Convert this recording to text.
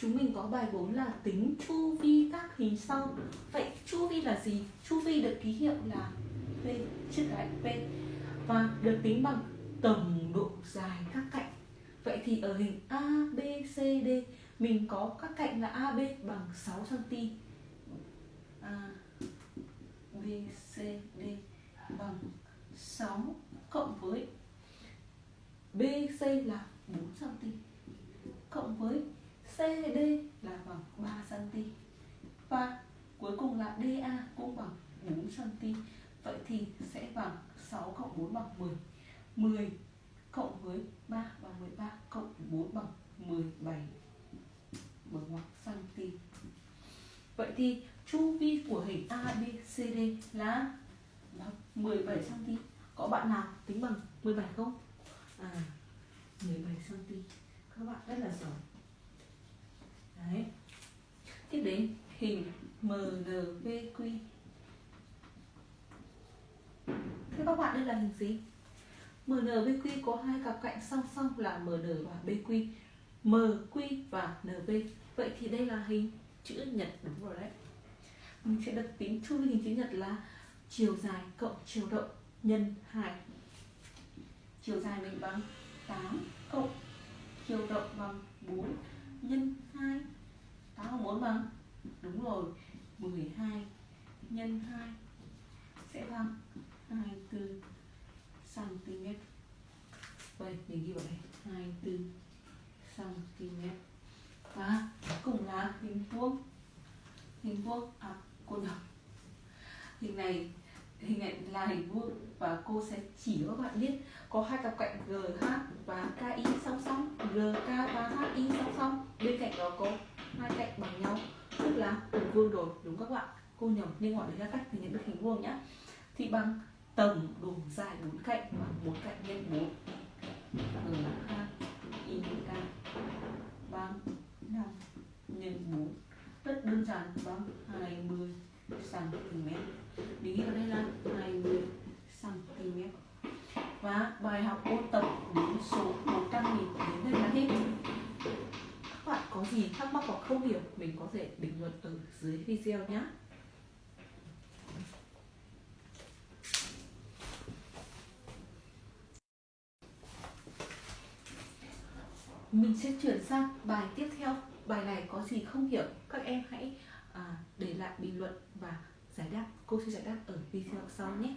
chúng mình có bài 4 là tính chu vi các hình sau. Vậy chu vi là gì? Chu vi được ký hiệu là p, trước cái p. Và được tính bằng tổng độ dài các cạnh. Vậy thì ở hình a, b, c, d, mình có các cạnh là ab bằng 6 cm a, b, c, d bằng 6 cộng với BC là 4 cm cộng với CD là bằng 3 cm và cuối cùng là DA cũng bằng 4 cm vậy thì sẽ bằng 6 cộng 4 bằng 10 10 cộng với 3 bằng 13 cộng 4 bằng 17 bằng ngoặc cm vậy thì chu vi của hình ABCD là 17 cm có bạn nào tính bằng 17 không? À 17 cm các bạn rất là giỏi đấy. Tiếp đến, hình MNVQ thế các bạn, đây là hình gì? MNVQ có hai cặp cạnh song song là MN và BQ MQ và NV vậy thì đây là hình chữ nhật, đúng rồi đấy. Mình sẽ đặt tính chu vi hình chữ nhật là chiều dài cộng chiều rộng nhân 2 chiều dài mình bằng 8 cộng chiều rộng bằng 4 nhân 2 8 cộng 4 bằng đúng rồi. 12 nhân 2 sẽ bằng 24 cm vậy mình ghi vào đây. 24 cm và cùng là hình vuông. Hình vuông à cô nhỏ hình này hình ảnh là hình vuông và cô sẽ chỉ cho các bạn biết. Có hai cặp cạnh GH và KI song song. GK và HI song song. Bên cạnh đó có hai cạnh bằng nhau. Tức là hình vuông rồi, đúng các bạn? Cô nhầm nhưng gọi đấy ra cách thì nhận được hình vuông nhá. Thì bằng tổng độ dài bốn cạnh và một cạnh nhân bốn. GH I, K. Bằng năm nhân bốn. Rất đơn giản, bằng 20 cm mình ở đây là 20 cm và bài học ôn tập đến số 100 nghìn đến đây là hết. Các bạn có gì thắc mắc hoặc không hiểu mình có thể bình luận ở dưới video nhé mình sẽ chuyển sang bài tiếp theo. Bài này có gì không hiểu các em hãy à, để lại bình luận giải đáp cô sẽ giải đáp ở video sau nhé.